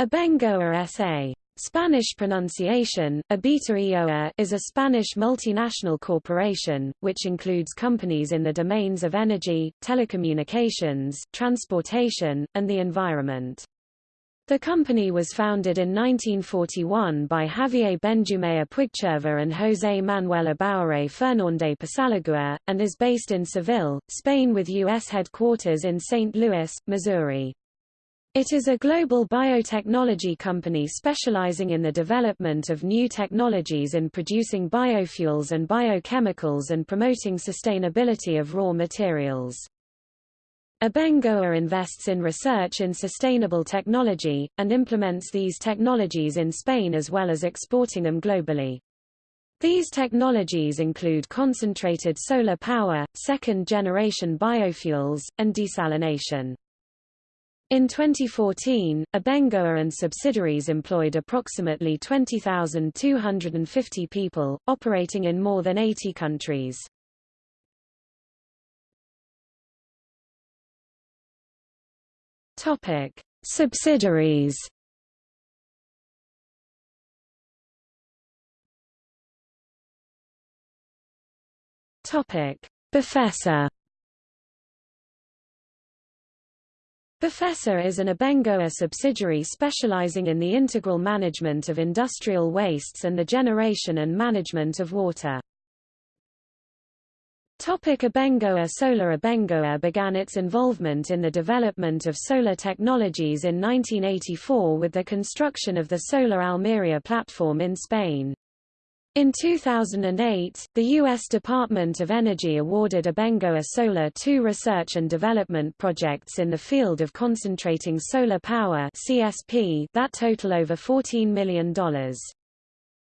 Abengoa S.A. Spanish pronunciation, Abita is a Spanish multinational corporation, which includes companies in the domains of energy, telecommunications, transportation, and the environment. The company was founded in 1941 by Javier Benjumea Puigcerver and José Manuel Abaurre Fernández Pasalagua, and is based in Seville, Spain with U.S. headquarters in St. Louis, Missouri. It is a global biotechnology company specializing in the development of new technologies in producing biofuels and biochemicals and promoting sustainability of raw materials. Abengoa invests in research in sustainable technology, and implements these technologies in Spain as well as exporting them globally. These technologies include concentrated solar power, second-generation biofuels, and desalination. In 2014, Abengoa and subsidiaries employed approximately 20,250 people, operating in more than 80 countries. Topic: Subsidiaries. Topic: Befesa Befesa is an Abengoa subsidiary specializing in the integral management of industrial wastes and the generation and management of water. Topic Abengoa Solar Abengoa uh, began its involvement in the development of solar technologies in 1984 with the construction of the Solar Almeria platform in Spain. In 2008, the U.S. Department of Energy awarded Abengoa Solar two research and development projects in the field of concentrating solar power CSP that total over $14 million.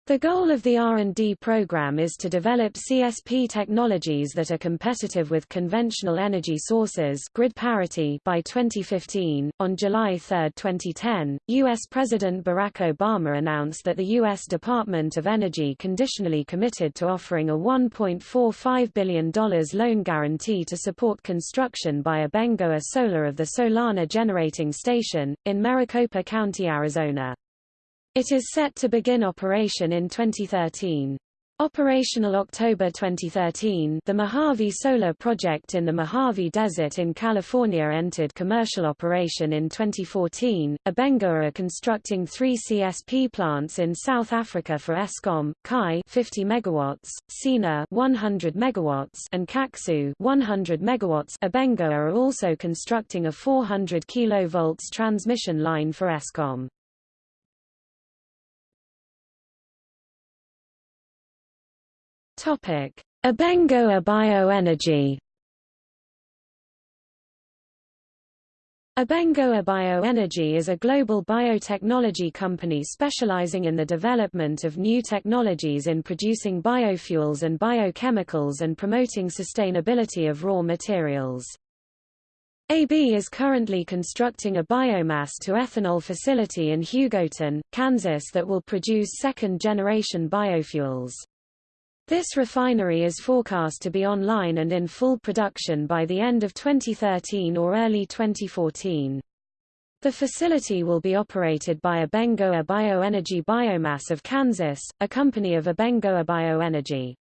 The goal of the R&D program is to develop CSP technologies that are competitive with conventional energy sources grid parity by 2015. On July 3, 2010, U.S. President Barack Obama announced that the U.S. Department of Energy conditionally committed to offering a $1.45 billion loan guarantee to support construction by Abengoa Solar of the Solana Generating Station, in Maricopa County, Arizona. It is set to begin operation in 2013. Operational October 2013 the Mojave Solar Project in the Mojave Desert in California entered commercial operation in 2014. Abengoa are constructing three CSP plants in South Africa for Eskom, Khi 50 MW, Xina 100 MW, and KaXu 100 MW. Abengoa are also constructing a 400 kV transmission line for Eskom. Topic: Abengoa Bioenergy. Abengoa Bioenergy is a global biotechnology company specializing in the development of new technologies in producing biofuels and biochemicals and promoting sustainability of raw materials. AB is currently constructing a biomass to ethanol facility in Hugoton, Kansas that will produce second-generation biofuels. This refinery is forecast to be online and in full production by the end of 2013 or early 2014. The facility will be operated by Abengoa Bioenergy Biomass of Kansas, a company of Abengoa Bioenergy.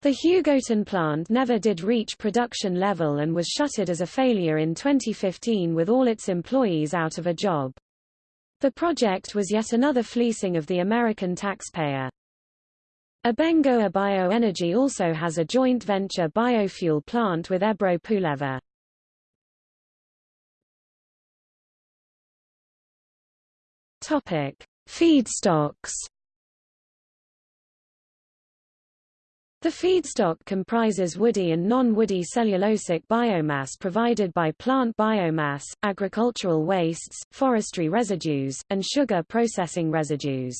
The Hugoton plant never did reach production level and was shuttered as a failure in 2015 with all its employees out of a job. The project was yet another fleecing of the American taxpayer. Abengoa Bioenergy also has a joint venture biofuel plant with Ebro Puleva. Topic: Feedstocks. The feedstock comprises woody and non-woody cellulosic biomass provided by plant biomass, agricultural wastes, forestry residues, and sugar processing residues.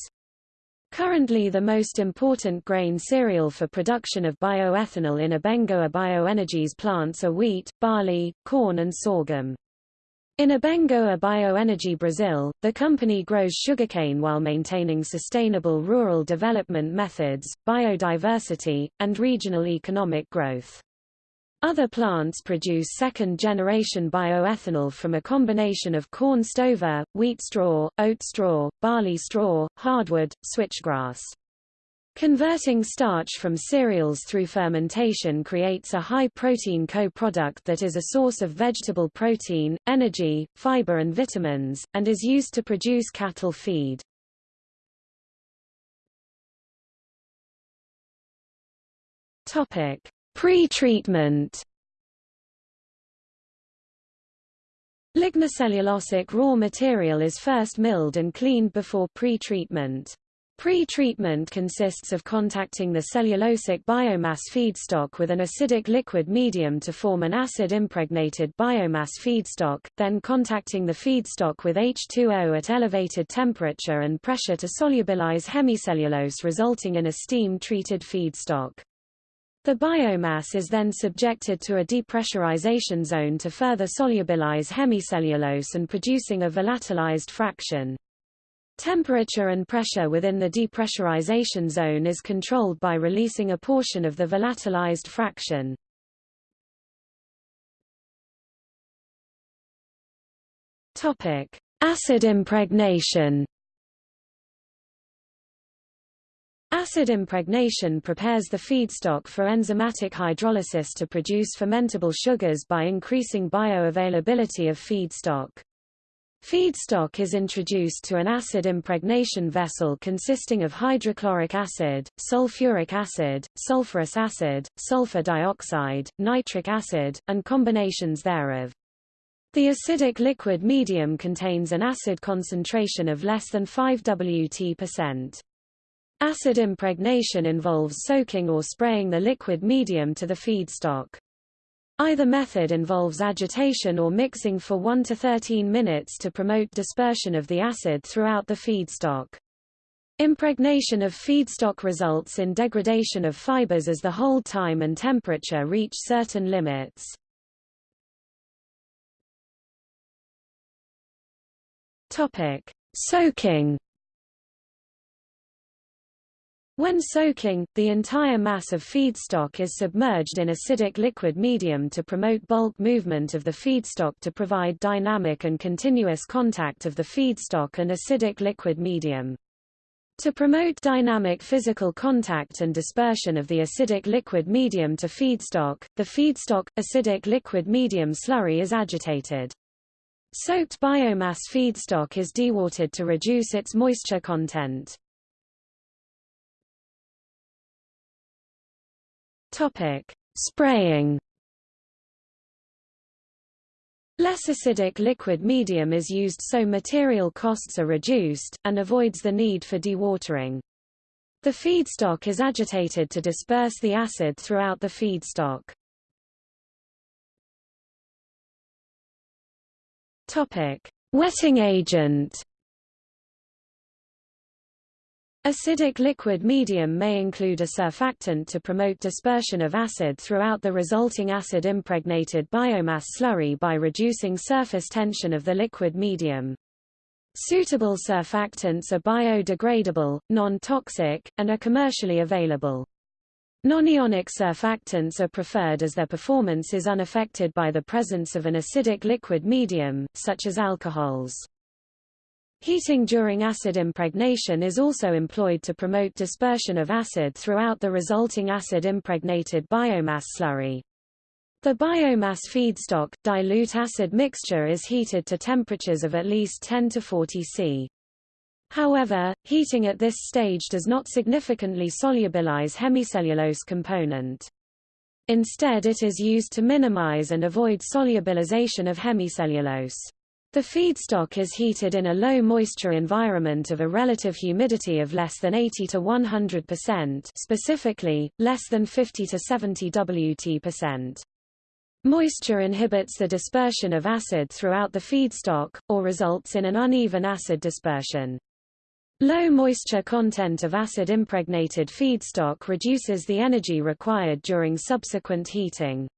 Currently the most important grain cereal for production of bioethanol in Abengoa Bioenergy's plants are wheat, barley, corn and sorghum. In Abengoa Bioenergy Brazil, the company grows sugarcane while maintaining sustainable rural development methods, biodiversity, and regional economic growth. Other plants produce second-generation bioethanol from a combination of corn stover, wheat straw, oat straw, barley straw, hardwood, switchgrass. Converting starch from cereals through fermentation creates a high-protein co-product that is a source of vegetable protein, energy, fiber and vitamins, and is used to produce cattle feed. Topic: Pre-treatment Lignocellulosic raw material is first milled and cleaned before pre-treatment. Pre-treatment consists of contacting the cellulosic biomass feedstock with an acidic liquid medium to form an acid-impregnated biomass feedstock, then contacting the feedstock with H2O at elevated temperature and pressure to solubilize hemicellulose resulting in a steam-treated feedstock. The biomass is then subjected to a depressurization zone to further solubilize hemicellulose and producing a volatilized fraction. Temperature and pressure within the depressurization zone is controlled by releasing a portion of the volatilized fraction. Acid impregnation. Acid impregnation prepares the feedstock for enzymatic hydrolysis to produce fermentable sugars by increasing bioavailability of feedstock. Feedstock is introduced to an acid impregnation vessel consisting of hydrochloric acid, sulfuric acid, sulfurous acid, sulfur dioxide, nitric acid, and combinations thereof. The acidic liquid medium contains an acid concentration of less than 5 Wt%. Acid impregnation involves soaking or spraying the liquid medium to the feedstock. Either method involves agitation or mixing for 1 to 13 minutes to promote dispersion of the acid throughout the feedstock. Impregnation of feedstock results in degradation of fibers as the hold time and temperature reach certain limits. Topic: Soaking when soaking, the entire mass of feedstock is submerged in acidic liquid medium to promote bulk movement of the feedstock to provide dynamic and continuous contact of the feedstock and acidic liquid medium. To promote dynamic physical contact and dispersion of the acidic liquid medium to feedstock, the feedstock, acidic liquid medium slurry is agitated. Soaked biomass feedstock is dewatered to reduce its moisture content. Topic: Spraying. Less acidic liquid medium is used so material costs are reduced, and avoids the need for dewatering. The feedstock is agitated to disperse the acid throughout the feedstock. Topic: Wetting agent. Acidic liquid medium may include a surfactant to promote dispersion of acid throughout the resulting acid-impregnated biomass slurry by reducing surface tension of the liquid medium. Suitable surfactants are biodegradable, non-toxic, and are commercially available. Nonionic surfactants are preferred as their performance is unaffected by the presence of an acidic liquid medium, such as alcohols. Heating during acid impregnation is also employed to promote dispersion of acid throughout the resulting acid-impregnated biomass slurry. The biomass feedstock, dilute acid mixture is heated to temperatures of at least 10 to 40 C. However, heating at this stage does not significantly solubilize hemicellulose component. Instead it is used to minimize and avoid solubilization of hemicellulose. The feedstock is heated in a low moisture environment of a relative humidity of less than 80 to 100%, specifically less than 50 to 70 Wt%. Moisture inhibits the dispersion of acid throughout the feedstock, or results in an uneven acid dispersion. Low moisture content of acid-impregnated feedstock reduces the energy required during subsequent heating.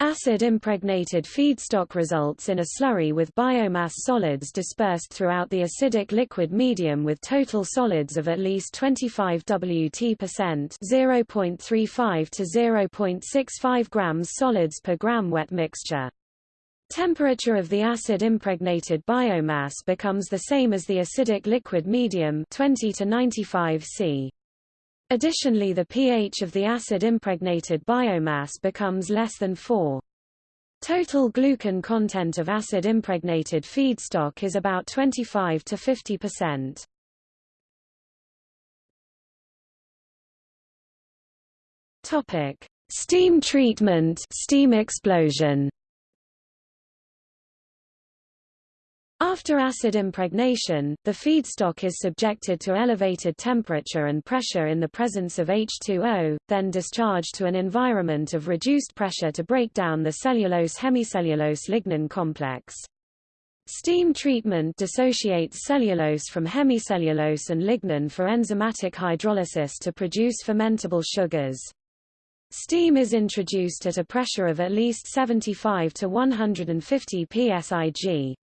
Acid-impregnated feedstock results in a slurry with biomass solids dispersed throughout the acidic liquid medium with total solids of at least 25 Wt percent 0.35 to 0.65 grams solids per gram wet mixture. Temperature of the acid-impregnated biomass becomes the same as the acidic liquid medium 20 to 95 C. Additionally the pH of the acid-impregnated biomass becomes less than 4. Total glucan content of acid-impregnated feedstock is about 25 to 50%. Topic: Steam treatment, steam explosion. After acid impregnation, the feedstock is subjected to elevated temperature and pressure in the presence of H2O, then discharged to an environment of reduced pressure to break down the cellulose-hemicellulose lignin complex. Steam treatment dissociates cellulose from hemicellulose and lignin for enzymatic hydrolysis to produce fermentable sugars. Steam is introduced at a pressure of at least 75 to 150 psig.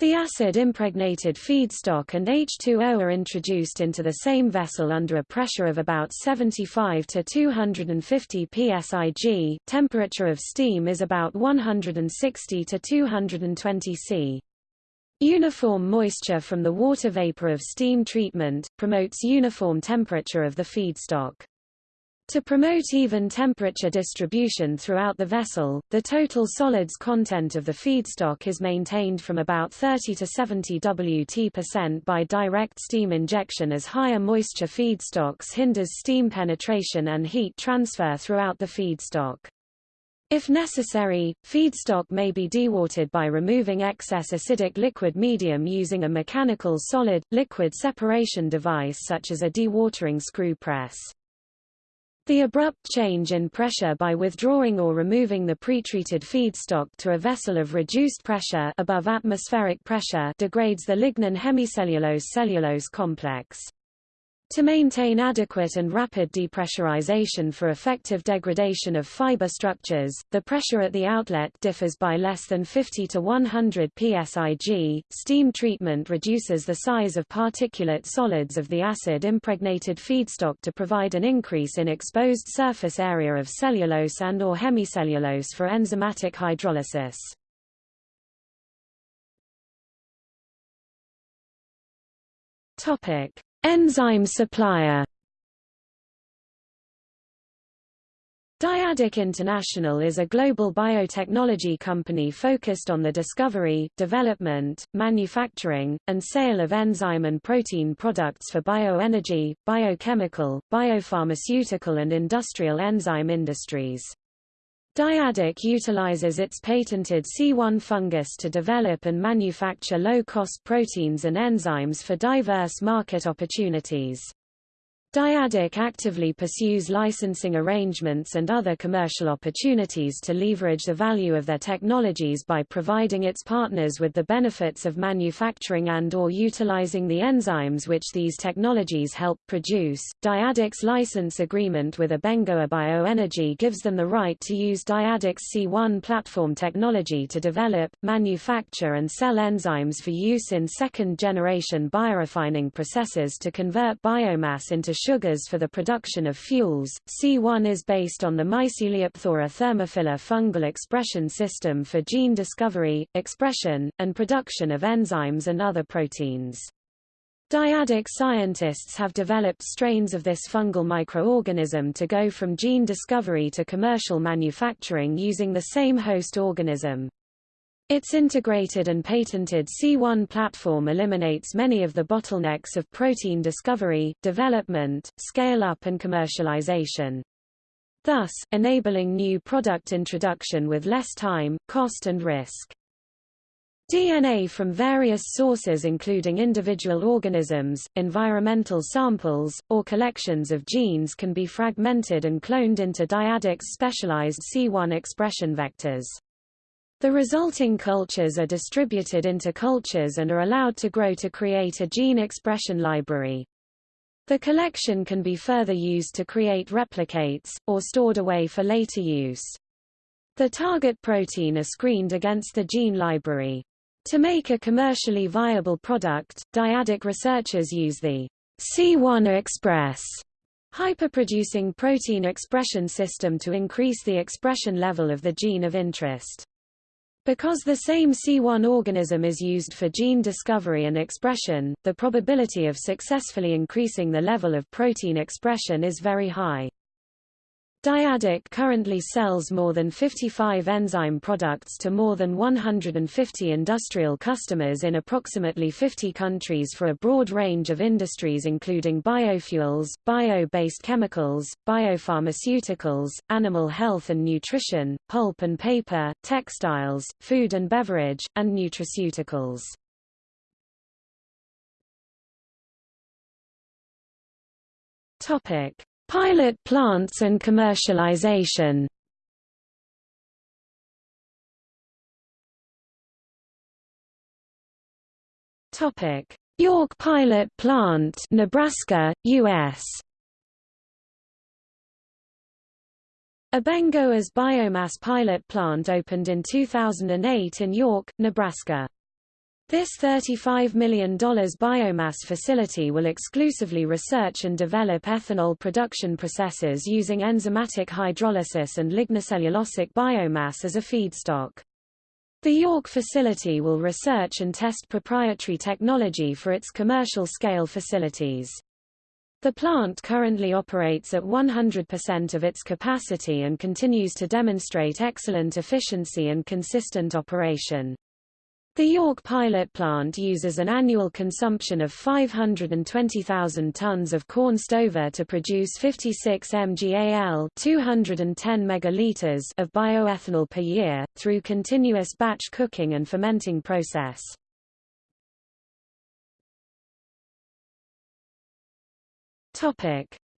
The acid-impregnated feedstock and H2O are introduced into the same vessel under a pressure of about 75 to 250 psig. Temperature of steam is about 160 to 220 C. Uniform moisture from the water vapor of steam treatment, promotes uniform temperature of the feedstock. To promote even temperature distribution throughout the vessel, the total solids content of the feedstock is maintained from about 30 to 70 Wt% by direct steam injection as higher moisture feedstocks hinders steam penetration and heat transfer throughout the feedstock. If necessary, feedstock may be dewatered by removing excess acidic liquid medium using a mechanical solid-liquid separation device such as a dewatering screw press. The abrupt change in pressure by withdrawing or removing the pretreated feedstock to a vessel of reduced pressure above atmospheric pressure degrades the lignin hemicellulose cellulose complex. To maintain adequate and rapid depressurization for effective degradation of fiber structures, the pressure at the outlet differs by less than 50 to 100 psig. Steam treatment reduces the size of particulate solids of the acid-impregnated feedstock to provide an increase in exposed surface area of cellulose and or hemicellulose for enzymatic hydrolysis. Topic: Enzyme supplier Dyadic International is a global biotechnology company focused on the discovery, development, manufacturing, and sale of enzyme and protein products for bioenergy, biochemical, biopharmaceutical and industrial enzyme industries. Dyadic utilizes its patented C1 fungus to develop and manufacture low-cost proteins and enzymes for diverse market opportunities. Dyadic actively pursues licensing arrangements and other commercial opportunities to leverage the value of their technologies by providing its partners with the benefits of manufacturing and or utilizing the enzymes which these technologies help produce. Dyadic's license agreement with Abengoa Bioenergy gives them the right to use Dyadic's C1 platform technology to develop, manufacture and sell enzymes for use in second-generation biorefining processes to convert biomass into sugars for the production of fuels. C1 is based on the Myceliophthora thermophila fungal expression system for gene discovery, expression, and production of enzymes and other proteins. Dyadic scientists have developed strains of this fungal microorganism to go from gene discovery to commercial manufacturing using the same host organism. Its integrated and patented C1 platform eliminates many of the bottlenecks of protein discovery, development, scale-up and commercialization. Thus, enabling new product introduction with less time, cost and risk. DNA from various sources including individual organisms, environmental samples, or collections of genes can be fragmented and cloned into Dyadic's specialized C1 expression vectors. The resulting cultures are distributed into cultures and are allowed to grow to create a gene expression library. The collection can be further used to create replicates, or stored away for later use. The target protein are screened against the gene library. To make a commercially viable product, dyadic researchers use the C1 Express hyperproducing protein expression system to increase the expression level of the gene of interest. Because the same C1 organism is used for gene discovery and expression, the probability of successfully increasing the level of protein expression is very high. Dyadic currently sells more than 55 enzyme products to more than 150 industrial customers in approximately 50 countries for a broad range of industries including biofuels, bio-based chemicals, biopharmaceuticals, animal health and nutrition, pulp and paper, textiles, food and beverage, and nutraceuticals. Topic: Pilot plants and commercialization York Pilot Plant, Nebraska, U.S. Abengoa's biomass pilot plant opened in 2008 in York, Nebraska. This $35 million biomass facility will exclusively research and develop ethanol production processes using enzymatic hydrolysis and lignocellulosic biomass as a feedstock. The York facility will research and test proprietary technology for its commercial-scale facilities. The plant currently operates at 100% of its capacity and continues to demonstrate excellent efficiency and consistent operation. The York pilot plant uses an annual consumption of 520,000 tons of corn stover to produce 56 mgal 210 megaliters of bioethanol per year, through continuous batch cooking and fermenting process.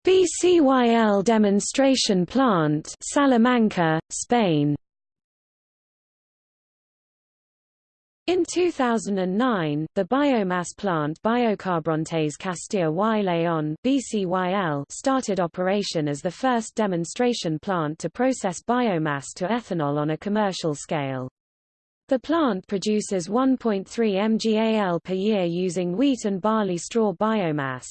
BCYL demonstration plant Salamanca, Spain In 2009, the biomass plant Biocarburantes Castilla y León BCYL started operation as the first demonstration plant to process biomass to ethanol on a commercial scale. The plant produces 1.3 mgal per year using wheat and barley straw biomass.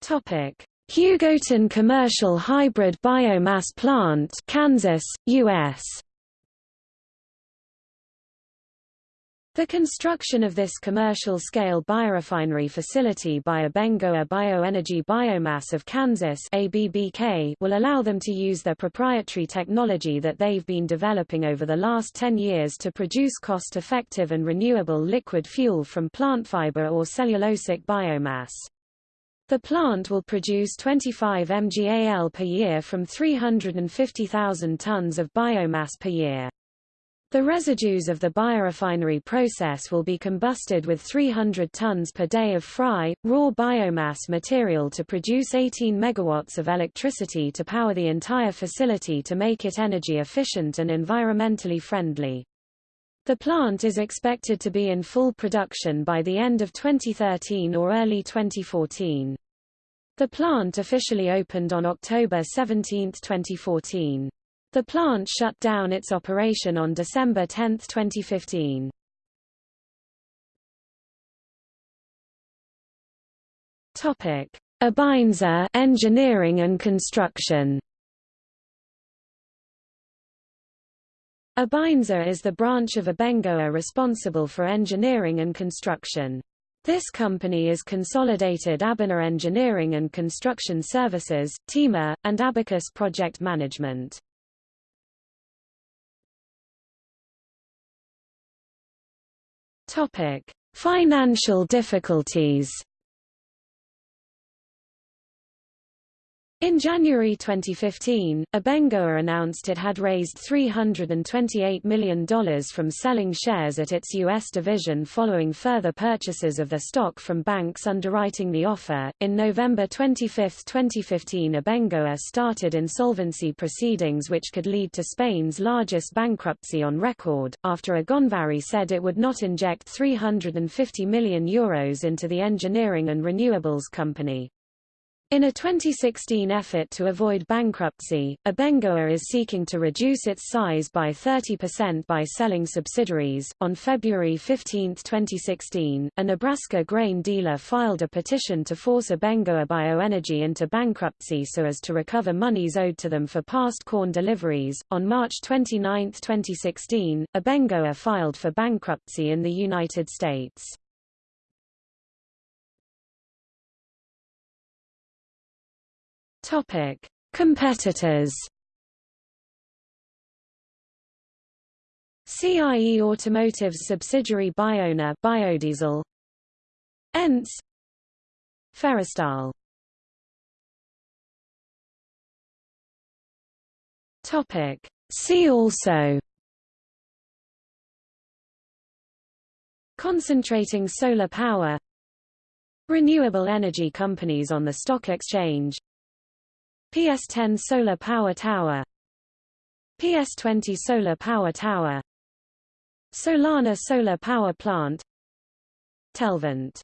Topic: Hugoton Commercial Hybrid Biomass Plant Kansas, U.S. The construction of this commercial-scale biorefinery facility by Abengoa Bioenergy Biomass of Kansas ABBK will allow them to use their proprietary technology that they've been developing over the last 10 years to produce cost-effective and renewable liquid fuel from plant fiber or cellulosic biomass. The plant will produce 25 mgal per year from 350,000 tons of biomass per year. The residues of the biorefinery process will be combusted with 300 tons per day of fry, raw biomass material to produce 18 megawatts of electricity to power the entire facility to make it energy efficient and environmentally friendly. The plant is expected to be in full production by the end of 2013 or early 2014. The plant officially opened on October 17, 2014. The plant shut down its operation on December 10, 2015. Topic: Abeinsa Engineering and Construction. Abeinsa is the branch of Abengoa responsible for engineering and construction. This company is Consolidated Abener Engineering and Construction Services, Teyma, and Abacus Project Management. Topic: Financial difficulties. In January 2015, Abengoa announced it had raised $328 million from selling shares at its U.S. division following further purchases of the stock from banks underwriting the offer. In November 25, 2015, Abengoa started insolvency proceedings which could lead to Spain's largest bankruptcy on record, after Agonvarri said it would not inject €350 million Euros into the engineering and renewables company. In a 2016 effort to avoid bankruptcy, Abengoa is seeking to reduce its size by 30% by selling subsidiaries. On February 15, 2016, a Nebraska grain dealer filed a petition to force Abengoa Bioenergy into bankruptcy so as to recover monies owed to them for past corn deliveries. On March 29, 2016, Abengoa filed for bankruptcy in the United States. Topic: Competitors. CIE Automotive's subsidiary Bionor Biodiesel. ENTS. Ferrostaal Topic. See also. Concentrating solar power. Renewable energy companies on the stock exchange PS10 Solar Power Tower. PS20 Solar Power Tower. Solana Solar Power Plant. Telvent